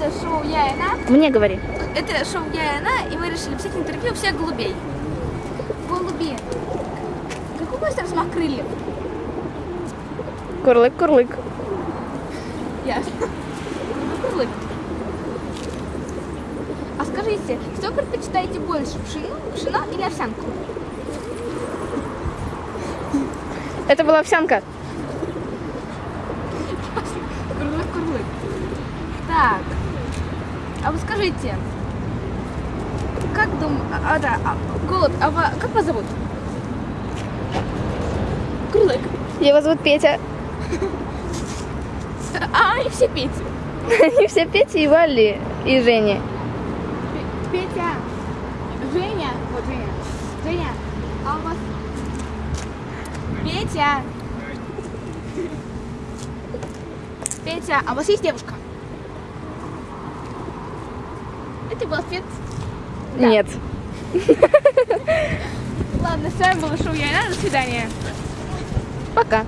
Это шоу Я и она. Мне говори. Это шоу Я и она, и мы решили взять интервью у всех голубей. Голуби. Какой будет размах крыльев? Курлык-курлык. Ясно. Курлык. А скажите, что предпочитаете больше, пшено, пшено или овсянку? Это была овсянка. Курлык, курлык. Так. А вы скажите, как дум... А, да, а, голубь, а ва- как вас зовут? Курлык. Его зовут Петя. А, и все Петя. Они все Петя и Вали и Женя. Пе- Петя. Женя. Вот Женя. Женя, а у вас... Петя. Петя, а у вас есть девушка? Это был ответ. Да. Нет. Ладно, с вами было шоу Я и Она. До свидания. Пока.